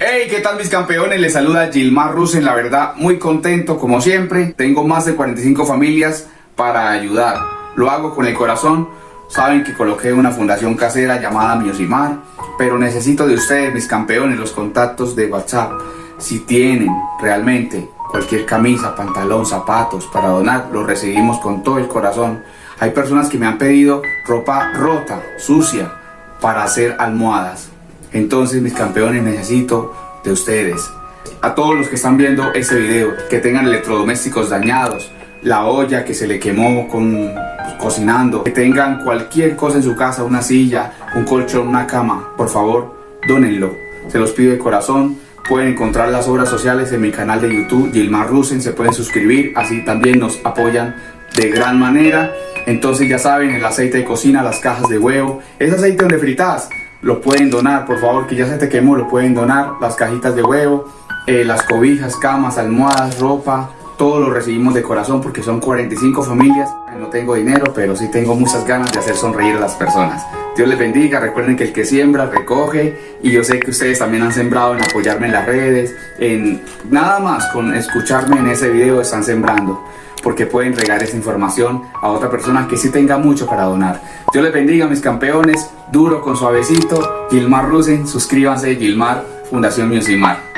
Hey, ¿qué tal mis campeones? Les saluda Gilmar Rusen, la verdad muy contento como siempre. Tengo más de 45 familias para ayudar. Lo hago con el corazón. Saben que coloqué una fundación casera llamada Miosimar, pero necesito de ustedes, mis campeones, los contactos de WhatsApp. Si tienen realmente cualquier camisa, pantalón, zapatos para donar, los recibimos con todo el corazón. Hay personas que me han pedido ropa rota, sucia, para hacer almohadas. Entonces mis campeones necesito de ustedes. A todos los que están viendo este video, que tengan electrodomésticos dañados, la olla que se le quemó con pues, cocinando, que tengan cualquier cosa en su casa, una silla, un colchón, una cama, por favor, dónenlo. Se los pido de corazón. Pueden encontrar las obras sociales en mi canal de YouTube, Gilmar Rusen, se pueden suscribir, así también nos apoyan de gran manera. Entonces ya saben, el aceite de cocina, las cajas de huevo, ese aceite donde fritas, lo pueden donar, por favor, que ya se te quemó, lo pueden donar, las cajitas de huevo, eh, las cobijas, camas, almohadas, ropa, todo lo recibimos de corazón porque son 45 familias. No tengo dinero, pero sí tengo muchas ganas de hacer sonreír a las personas. Dios les bendiga, recuerden que el que siembra, recoge y yo sé que ustedes también han sembrado en apoyarme en las redes, en nada más con escucharme en ese video están sembrando porque pueden regar esa información a otra persona que sí tenga mucho para donar. Dios les bendiga mis campeones, duro con suavecito, Gilmar Rusen, suscríbanse, Gilmar, Fundación Musimar.